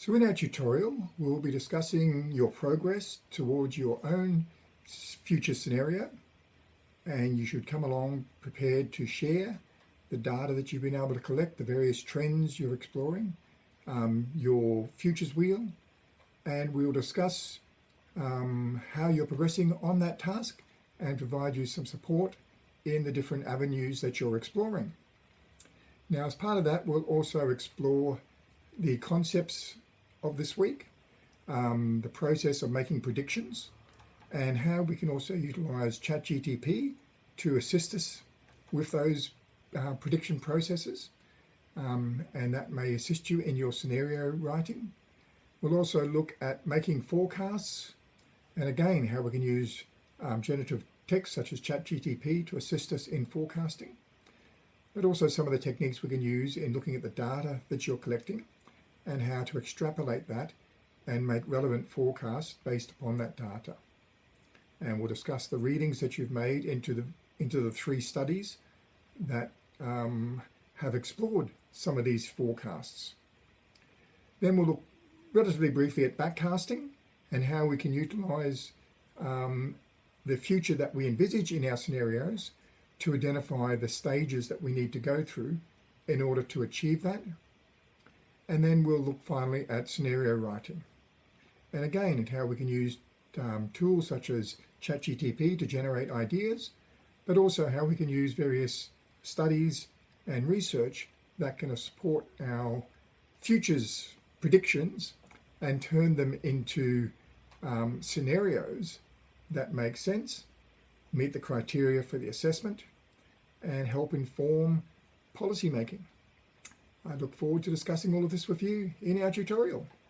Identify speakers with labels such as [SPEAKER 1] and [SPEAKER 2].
[SPEAKER 1] So in our tutorial, we'll be discussing your progress towards your own future scenario and you should come along prepared to share the data that you've been able to collect, the various trends you're exploring, um, your futures wheel, and we'll discuss um, how you're progressing on that task and provide you some support in the different avenues that you're exploring. Now, as part of that, we'll also explore the concepts of this week, um, the process of making predictions, and how we can also utilize ChatGTP to assist us with those uh, prediction processes. Um, and that may assist you in your scenario writing. We'll also look at making forecasts and again how we can use um, generative text such as ChatGTP to assist us in forecasting, but also some of the techniques we can use in looking at the data that you're collecting and how to extrapolate that and make relevant forecasts based upon that data. And we'll discuss the readings that you've made into the into the three studies that um, have explored some of these forecasts. Then we'll look relatively briefly at backcasting and how we can utilize um, the future that we envisage in our scenarios to identify the stages that we need to go through in order to achieve that and then we'll look finally at scenario writing. And again, at how we can use um, tools such as ChatGTP to generate ideas, but also how we can use various studies and research that can support our futures predictions and turn them into um, scenarios that make sense, meet the criteria for the assessment, and help inform policy making. I look forward to discussing all of this with you in our tutorial.